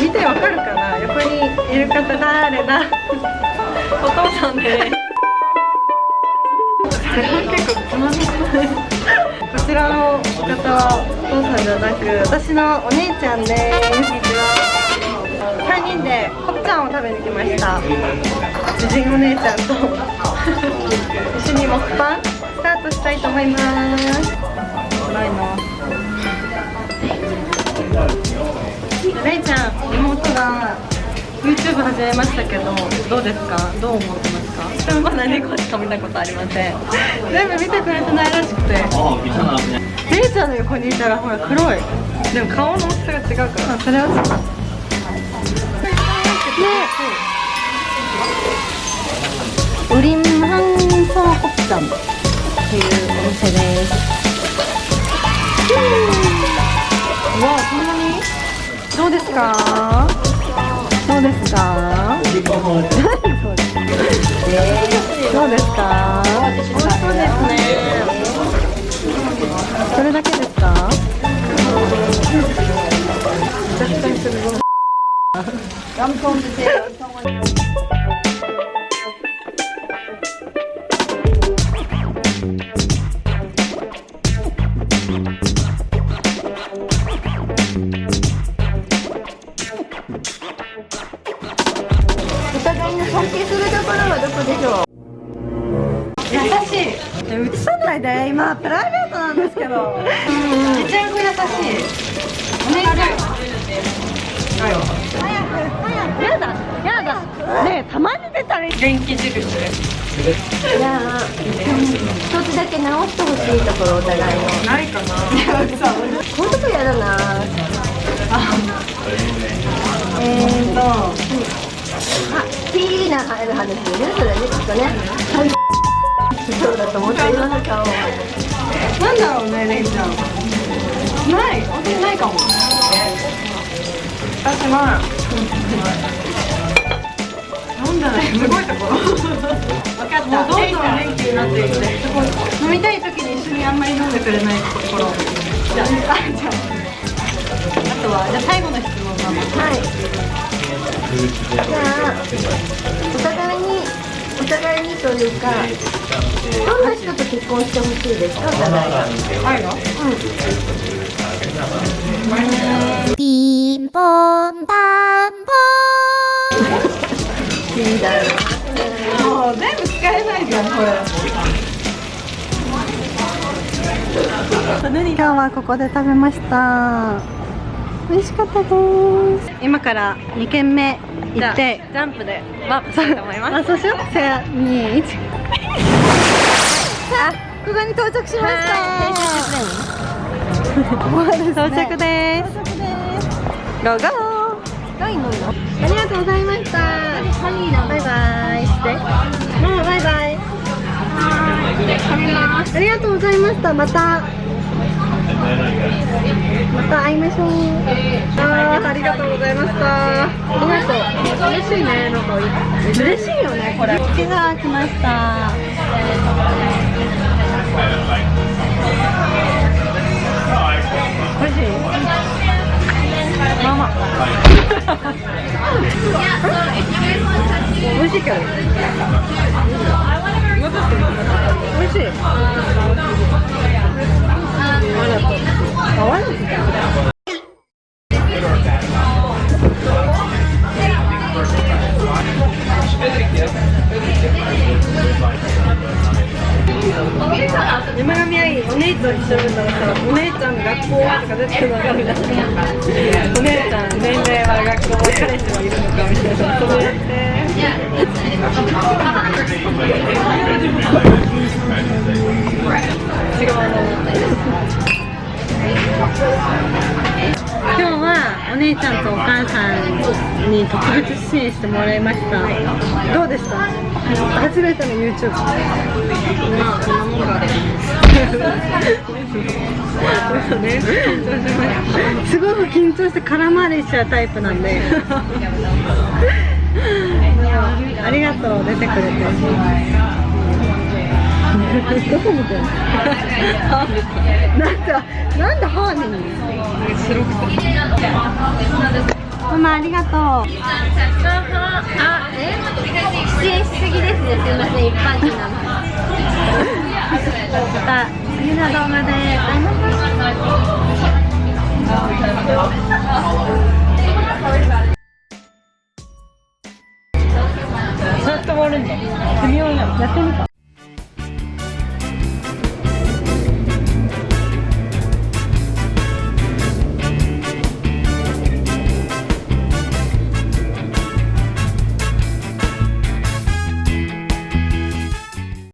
見てわかるかな？横にいる方誰だ？お父さんで。結構つまみこちらの方はお父さんじゃなく私のお姉ちゃんです3人でコプちゃんを食べに来ました。主人お姉ちゃんと。一緒にモッパンスタートしたいと思います。ないなレイちゃん妹が YouTube 始めましたけどどうですか？どう思ってますか？私もまだ猫しか見たことありません。全部見てくれてないらしくて。レイちゃんの横にいたらほら黒い。でも顔の大きさが違うから。それはちょっとウリンハンソーコプちゃんっていうお店ですですか？どうですか？どうですか？美味しそうですね。それだけですか？絶対するガムコン映ないで今プライベートなんですけど。めちゃくちゃ優しいお姉ちゃん早く早くやだやだねたまに出たら元気印じゃあ一つだけ直してほしいところお互いのないかなこういうとこやだなえーと、あ、ピーナ入る話ねそれねきっとねそうだと思って今の顔なんだろうねレイちゃんない私ないかも私はなんだろうすごいところ分かったどんどん元気になっていって飲みたい時に一緒にあんまり飲んでくれないところ。じゃあじゃあ。あとはじゃあ最後の質問ママはい。じゃあ互いにというかどんな人と結婚してほしいですか？お互いがはいの？うん。ピンポンパンポン。いいだろもう全部使えないじゃんこれ。今日はここで食べました美味しかったです。今から2軒目行って。ジャンプでワープしたいと思います。あそうしようせー2 1さあここに到着しました。到着ですゴー。ゴー。いのありがとうございましたバイバイしてママバイバイありがとうございましたまたまた会いましょうあーありがとうございました。ありがとう嬉しいねなんか嬉しいよねこれ。ピザ来ました。美味しい？ママ。美味しいけど。美味しい。わらと山上愛お姉ちゃん一緒だったらさお姉ちゃん学校とか出てくるの分かるじゃんお姉ちゃん年齢は学校彼氏はいるのかみたいなそうやって違うお姉ちゃんとお母さんに特別支援してもらいました。どうでした初めての YouTube まあこんなもんか。すごく緊張して空回りしちゃうタイプなんで。ありがとう。出てくれてどこ見てんのなんかなんで歯に白くてママありがとうあえ出演しすぎですねすいません一般人なのまた次の動画で会いましょうそうやって終わるんだ微妙なやってみた